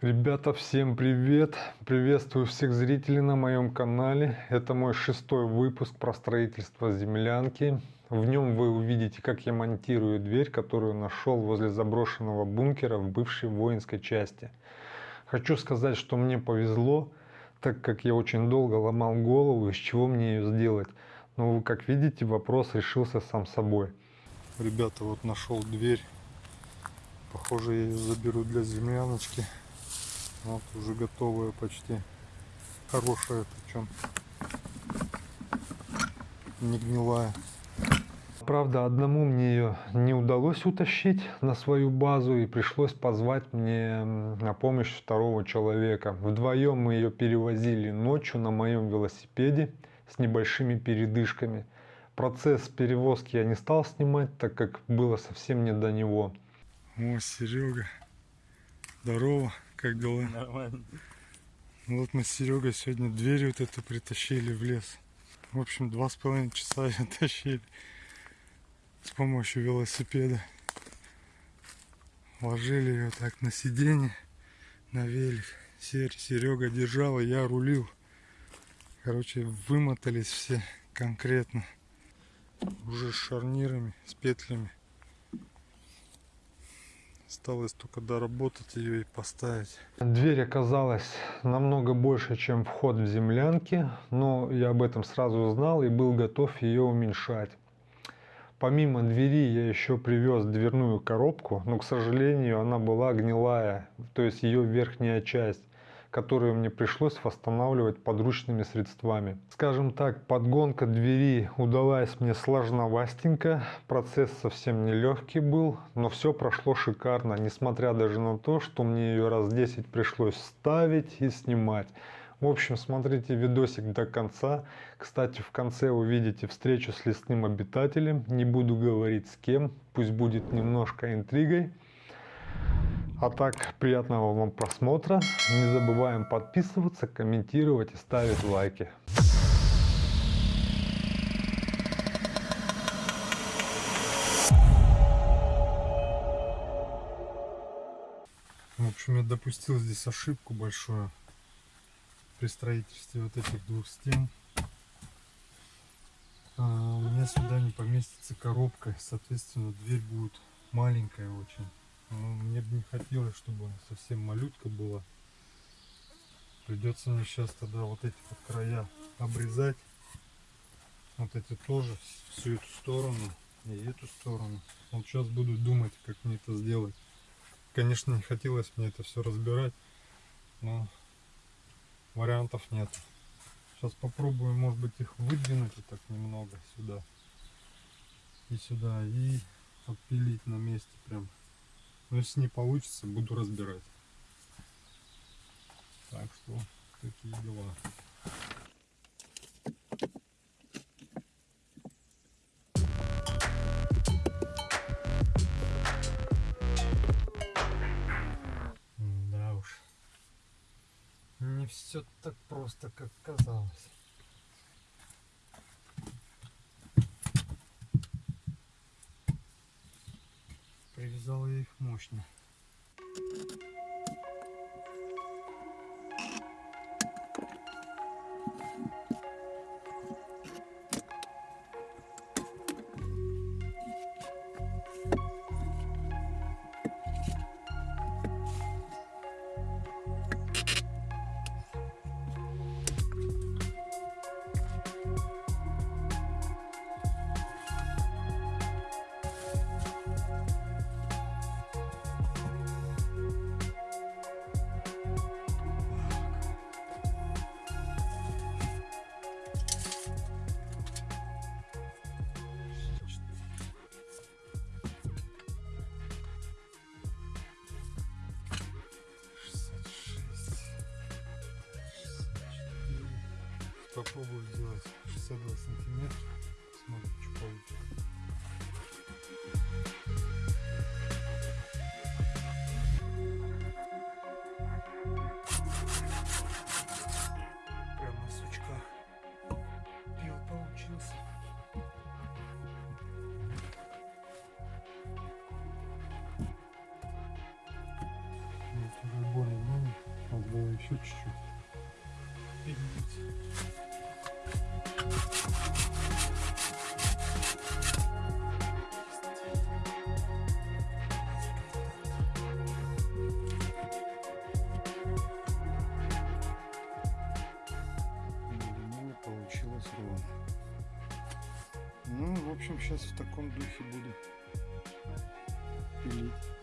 Ребята, всем привет! Приветствую всех зрителей на моем канале. Это мой шестой выпуск про строительство землянки. В нем вы увидите, как я монтирую дверь, которую нашел возле заброшенного бункера в бывшей воинской части. Хочу сказать, что мне повезло, так как я очень долго ломал голову, из чего мне ее сделать. Но, как видите, вопрос решился сам собой. Ребята, вот нашел дверь. Похоже, я ее заберу для земляночки. Вот уже готовая почти. Хорошая причем. Не гнилая. Правда, одному мне ее не удалось утащить на свою базу и пришлось позвать мне на помощь второго человека. Вдвоем мы ее перевозили ночью на моем велосипеде с небольшими передышками. Процесс перевозки я не стал снимать, так как было совсем не до него. О, Серега, здорово. Как дела? Нормально. Вот мы с Серегой сегодня дверь вот эту притащили в лес. В общем, два с половиной часа ее тащили с помощью велосипеда. Ложили ее так на сиденье, на велик. Серега держал, и я рулил. Короче, вымотались все конкретно. Уже с шарнирами, с петлями. Осталось только доработать ее и поставить. Дверь оказалась намного больше, чем вход в землянки, но я об этом сразу знал и был готов ее уменьшать. Помимо двери я еще привез дверную коробку, но, к сожалению, она была гнилая, то есть ее верхняя часть которую мне пришлось восстанавливать подручными средствами. Скажем так, подгонка двери удалась мне сложновастенько, процесс совсем нелегкий был, но все прошло шикарно, несмотря даже на то, что мне ее раз 10 пришлось ставить и снимать. В общем, смотрите видосик до конца. Кстати, в конце увидите встречу с лесным обитателем. Не буду говорить с кем, пусть будет немножко интригой. А так, приятного вам просмотра. Не забываем подписываться, комментировать и ставить лайки. В общем, я допустил здесь ошибку большую при строительстве вот этих двух стен. А, у меня сюда не поместится коробка, соответственно, дверь будет маленькая очень. Ну, мне бы не хотелось, чтобы совсем малютка была. Придется мне сейчас тогда вот эти вот края обрезать. Вот эти тоже, всю эту сторону и эту сторону. Вот сейчас буду думать, как мне это сделать. Конечно, не хотелось мне это все разбирать, но вариантов нет. Сейчас попробую, может быть, их выдвинуть вот так немного сюда и сюда и отпилить на месте прям но если не получится, буду разбирать. Так что такие дела. Да уж. Не все так просто, как казалось. Привязал я их мощно. Попробую сделать 62 сантиметра. Смотрим, что получится. Прям на сучках пил получился. Вот уже более-менее. Еще чуть-чуть. Ну, в общем, сейчас в таком духе буду пилить.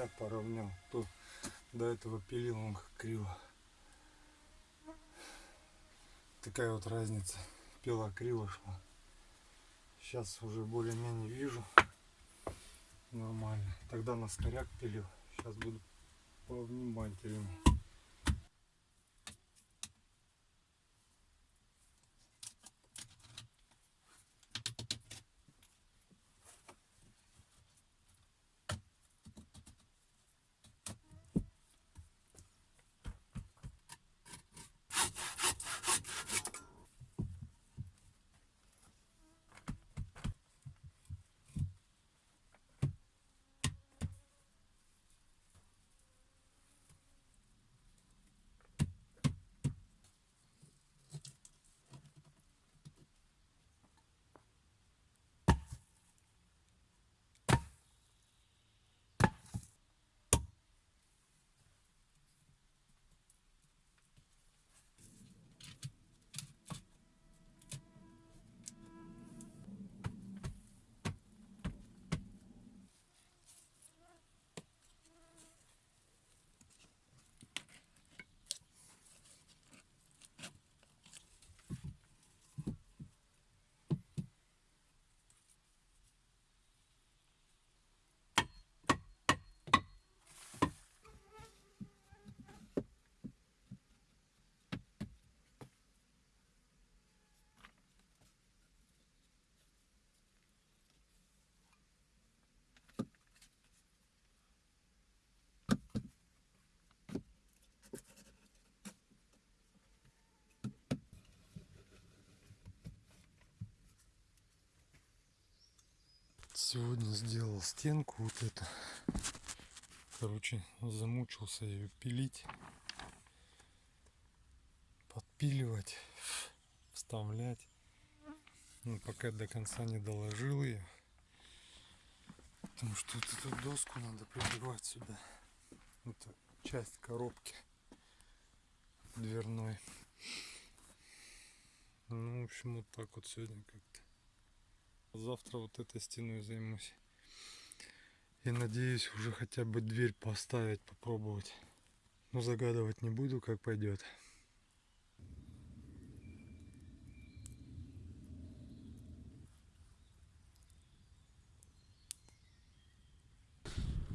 Края поравнял. То до этого пилил он криво. Такая вот разница. Пила криво шла. Сейчас уже более-менее вижу. Нормально. Тогда на скоряк пилил. Сейчас буду повнимательнее. Сегодня сделал стенку вот эту. Короче, замучился ее пилить. Подпиливать, вставлять. Но пока до конца не доложил ее. Потому что вот эту доску надо прибивать сюда. Это часть коробки дверной. Ну, в общем, вот так вот сегодня как-то. Завтра вот этой стеной займусь. И надеюсь уже хотя бы дверь поставить, попробовать. Но загадывать не буду, как пойдет.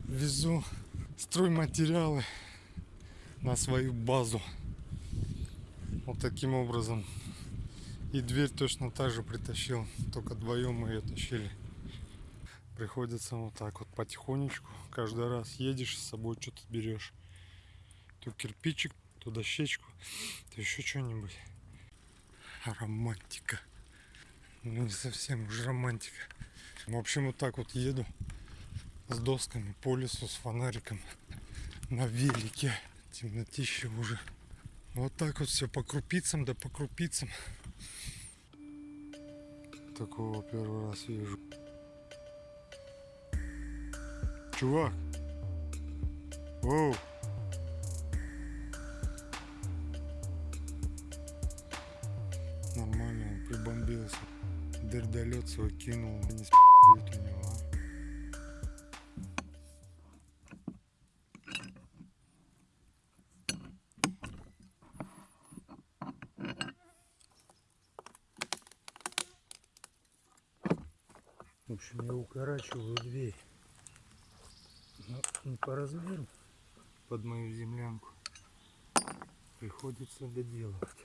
Везу стройматериалы на свою базу. Вот таким образом и дверь точно так же притащил, только вдвоем мы ее тащили. Приходится вот так вот потихонечку. Каждый раз едешь с собой что-то берешь. То кирпичик, то дощечку, то еще что-нибудь. Романтика. Ну не совсем уже романтика. В общем, вот так вот еду с досками по лесу, с фонариком на велике. Темнотища уже. Вот так вот все по крупицам, да по крупицам. Такого первый раз вижу. Чувак. Оу. Нормально, он прибомбился. Дердолет свой кинул. Не с***ет у него, укорачиваю дверь. Но не по размеру под мою землянку. Приходится доделывать.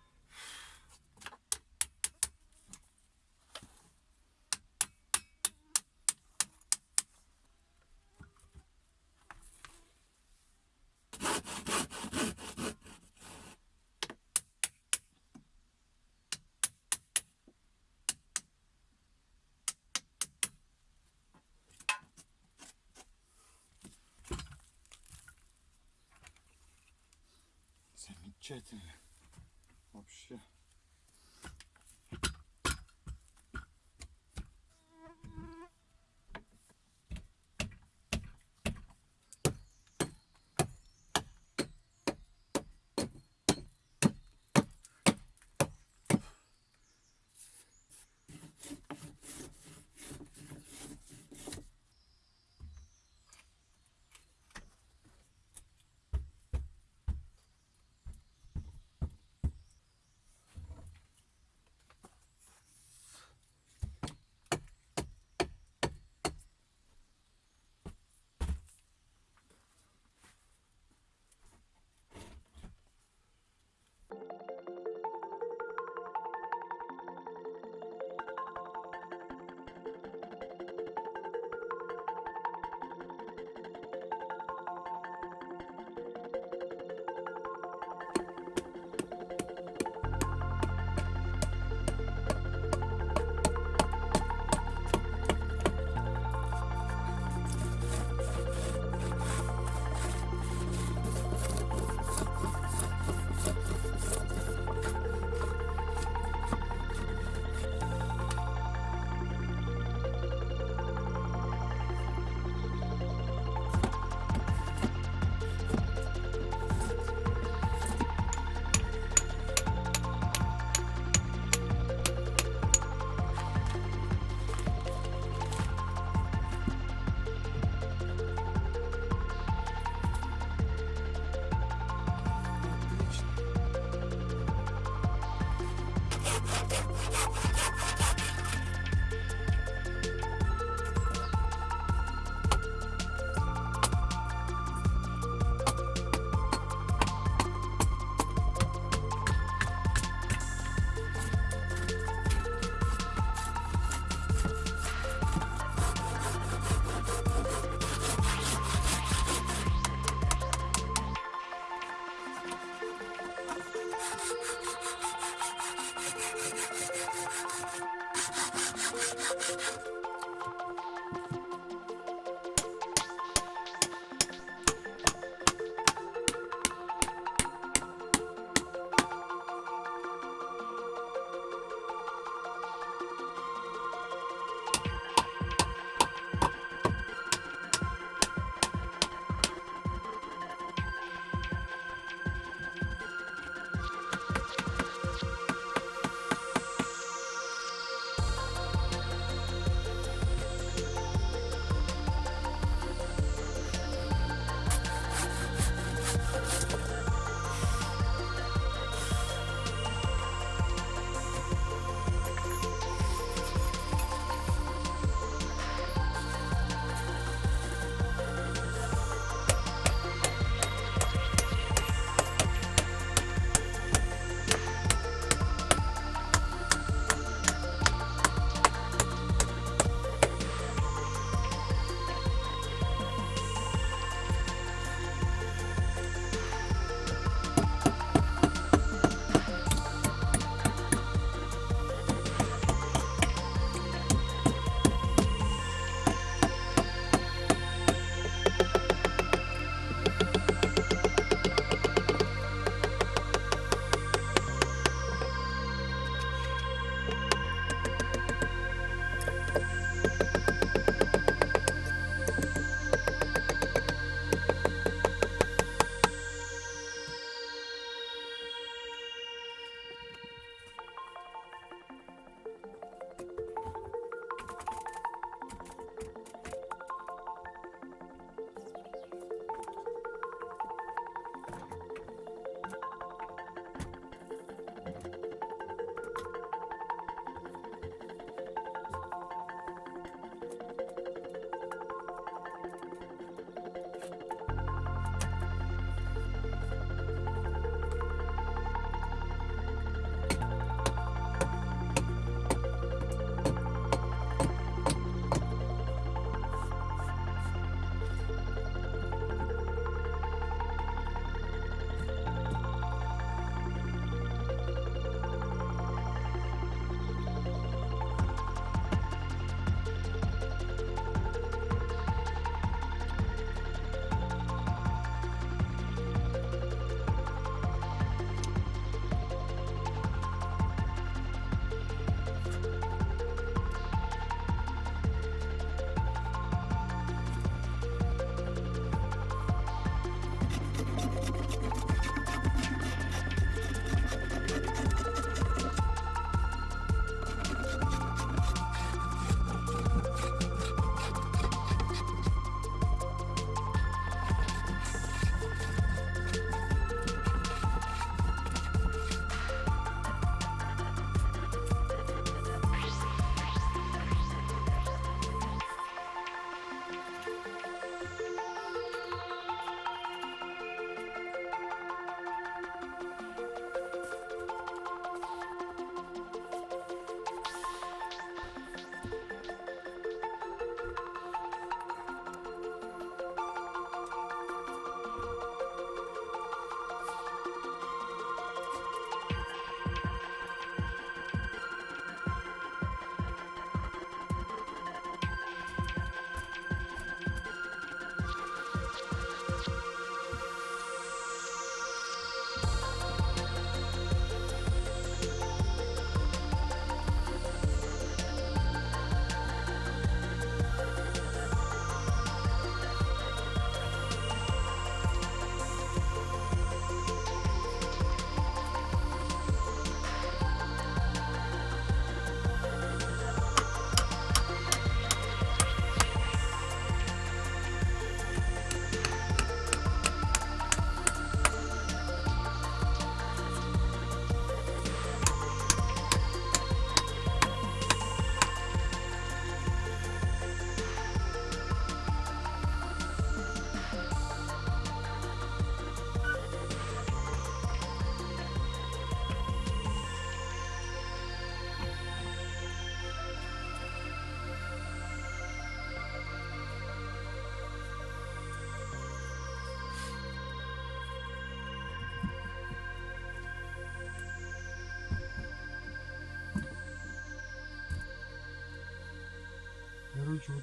Замечательно.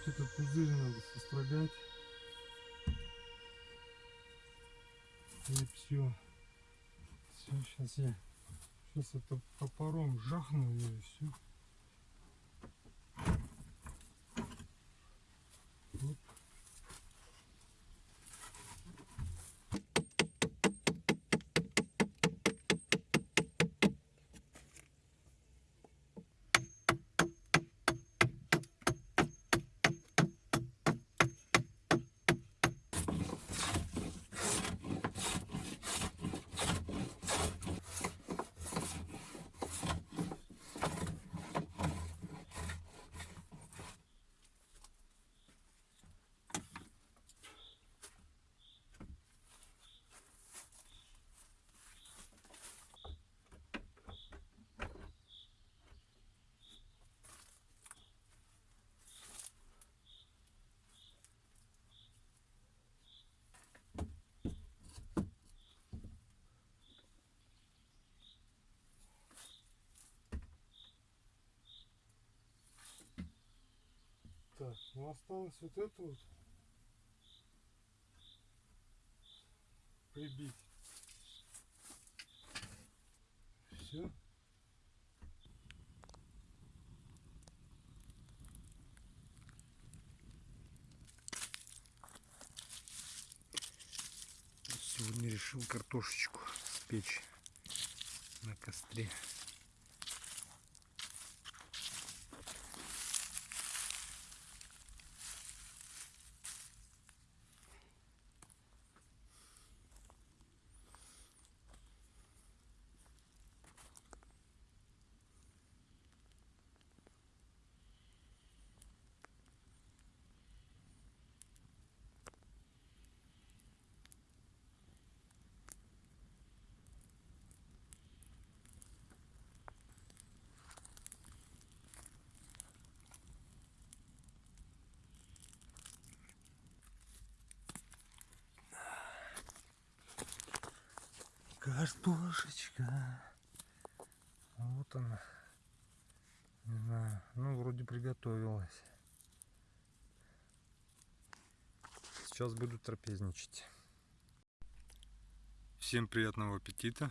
Этот пузырь надо сострогать. И все. Все, сейчас я сейчас это топором жахну и все. Так, ну осталось вот это вот прибить. Все. Сегодня решил картошечку спечь на костре. Картошечка. Вот она. Не знаю. Ну, вроде приготовилась. Сейчас буду трапезничать. Всем приятного аппетита.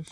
Вперед,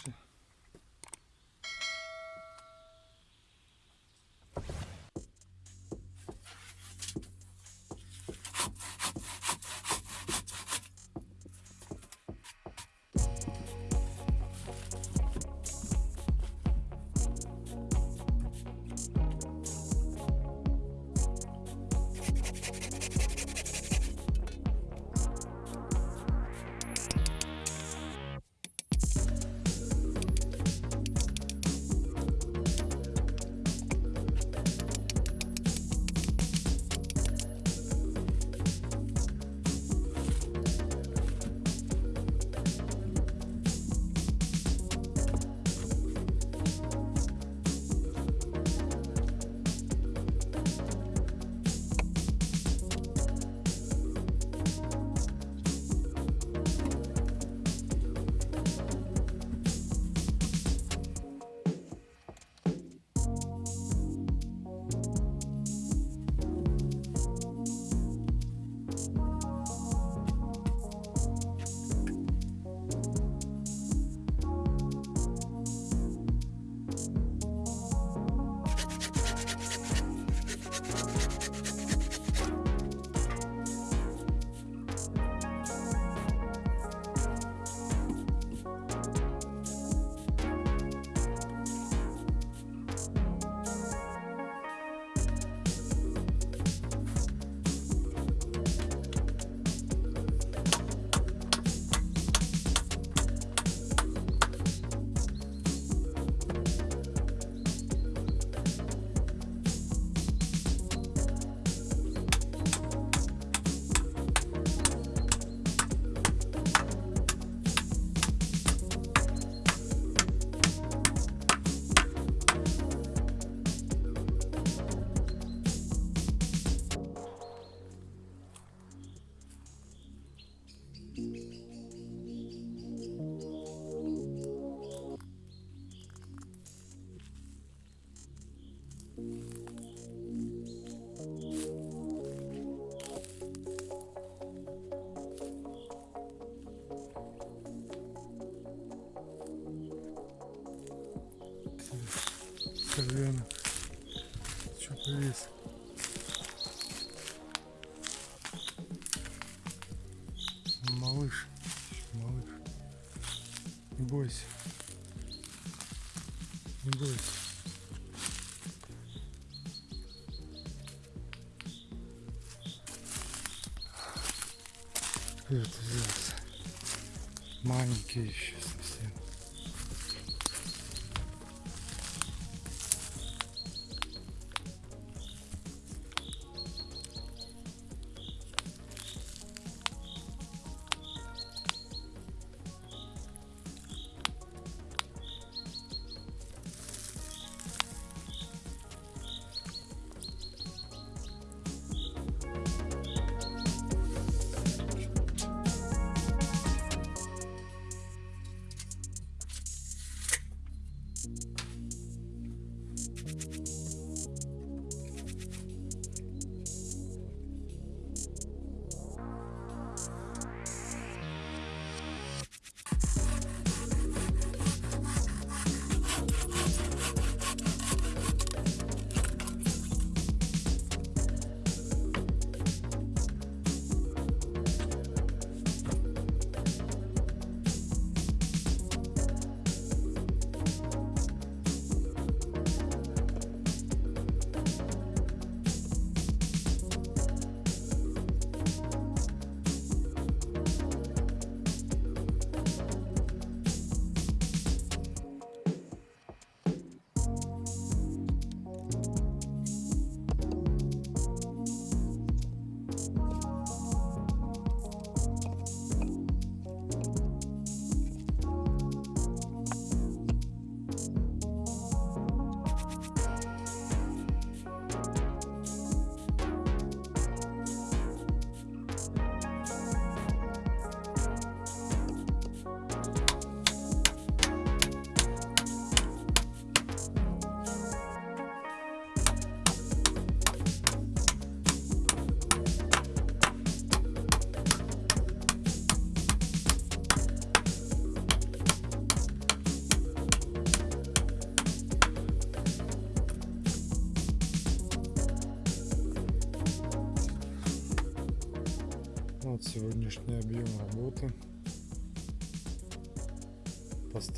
British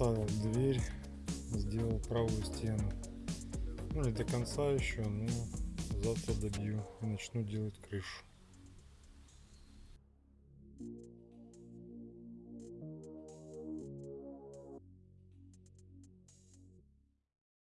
Поставил дверь, сделал правую стену. Ну не до конца еще, но завтра добью и начну делать крышу.